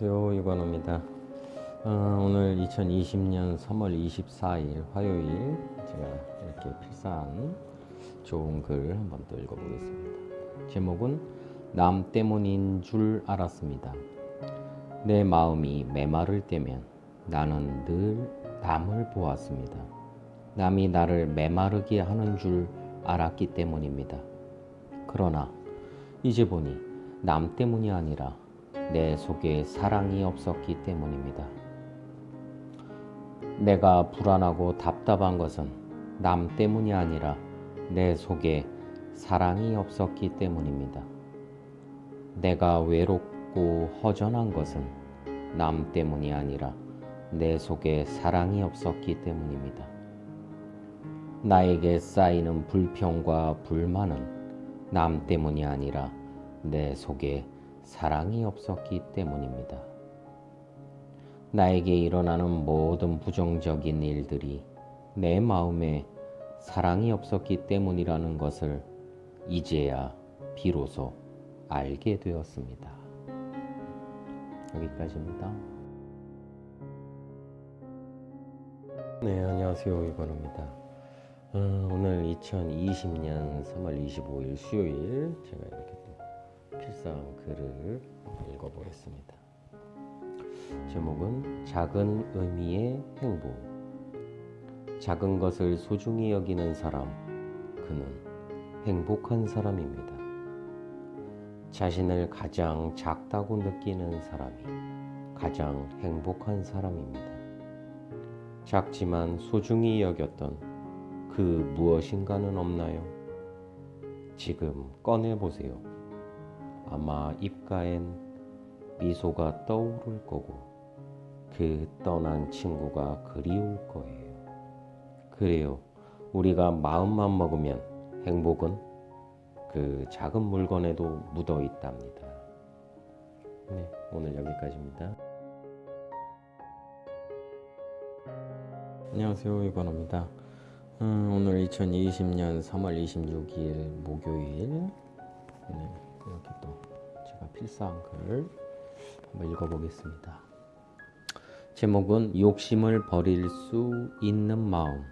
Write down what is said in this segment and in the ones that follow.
안녕하세요 유관호입니다. 어, 오늘 2020년 3월 24일 화요일 제가 이렇게 필사한 좋은 글 한번 또 읽어보겠습니다. 제목은 남 때문인 줄 알았습니다. 내 마음이 메마를 때면 나는 늘 남을 보았습니다. 남이 나를 메마르게 하는 줄 알았기 때문입니다. 그러나 이제 보니 남 때문이 아니라 내 속에 사랑이 없었기 때문입니다. 내가 불안하고 답답한 것은 남 때문이 아니라 내 속에 사랑이 없었기 때문입니다. 내가 외롭고 허전한 것은 남 때문이 아니라 내 속에 사랑이 없었기 때문입니다. 나에게 쌓이는 불평과 불만은 남 때문이 아니라 내 속에 사랑이 없었기 때문입니다. 나에게 일어나는 모든 부정적인 일들이 내 마음에 사랑이 없었기 때문이라는 것을 이제야 비로소 알게 되었습니다. 여기까지입니다. 네, 안녕하세요. 이건우입니다. 어, 오늘 2020년 3월 25일 수요일 제가 이렇게 또 필상 글을 읽어보겠습니다. 제목은 작은 의미의 행복. 작은 것을 소중히 여기는 사람, 그는 행복한 사람입니다. 자신을 가장 작다고 느끼는 사람이 가장 행복한 사람입니다. 작지만 소중히 여겼던 그 무엇인가는 없나요? 지금 꺼내보세요. 아마 입가엔 미소가 떠오를 거고 그 떠난 친구가 그리울 거예요. 그래요. 우리가 마음만 먹으면 행복은 그 작은 물건에도 묻어 있답니다. 네, 오늘 여기까지입니다. 안녕하세요. 유건호입니다. 음, 오늘 2020년 3월 26일 목요일 네, 이렇게 또 제가 필사한 글 한번 읽어보겠습니다. 제목은 욕심을 버릴 수 있는 마음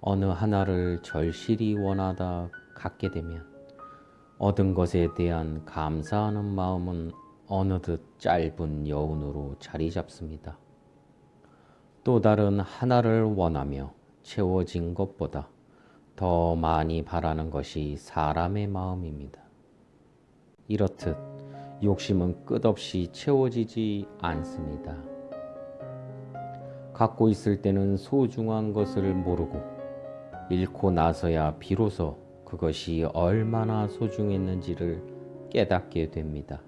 어느 하나를 절실히 원하다 갖게 되면 얻은 것에 대한 감사하는 마음은 어느덧 짧은 여운으로 자리 잡습니다. 또 다른 하나를 원하며 채워진 것보다 더 많이 바라는 것이 사람의 마음입니다. 이렇듯 욕심은 끝없이 채워지지 않습니다. 갖고 있을 때는 소중한 것을 모르고 잃고 나서야 비로소 그것이 얼마나 소중했는지를 깨닫게 됩니다.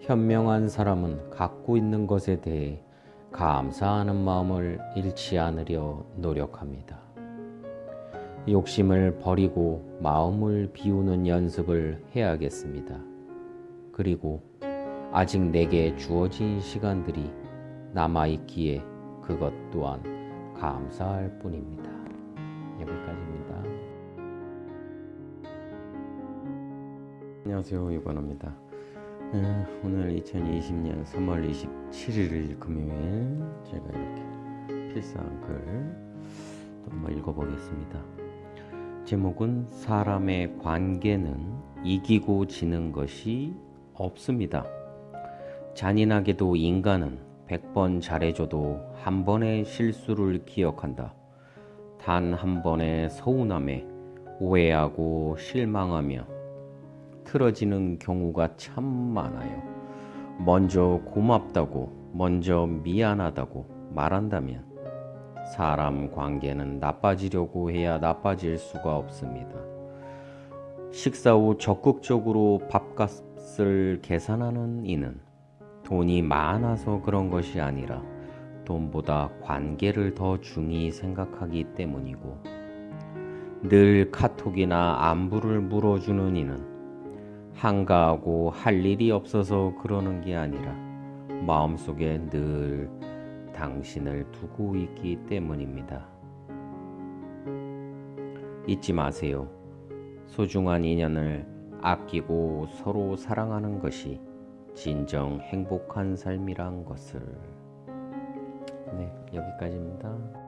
현명한 사람은 갖고 있는 것에 대해 감사하는 마음을 잃지 않으려 노력합니다. 욕심을 버리고 마음을 비우는 연습을 해야겠습니다. 그리고 아직 내게 주어진 시간들이 남아있기에 그것 또한 감사할 뿐입니다. 여기까지입니다. 안녕하세요. 유관호입니다. 음, 오늘 2020년 3월 27일 금요일 제가 이렇게 필사한 글 한번 읽어보겠습니다. 제목은 사람의 관계는 이기고 지는 것이 없습니다. 잔인하게도 인간은 100번 잘해줘도 한 번의 실수를 기억한다. 단 한 번의 서운함에 오해하고 실망하며 틀어지는 경우가 참 많아요. 먼저 고맙다고, 먼저 미안하다고 말한다면 사람 관계는 나빠지려고 해야 나빠질 수가 없습니다. 식사 후 적극적으로 밥값을 계산하는 이는 돈이 많아서 그런 것이 아니라 돈보다 관계를 더 중히 생각하기 때문이고 늘 카톡이나 안부를 물어주는 이는 한가하고 할 일이 없어서 그러는 게 아니라 마음속에 늘 당신을 두고 있기 때문입니다. 잊지 마세요. 소중한 인연을 아끼고 서로 사랑하는 것이 진정 행복한 삶이란 것을. 네, 여기까지입니다.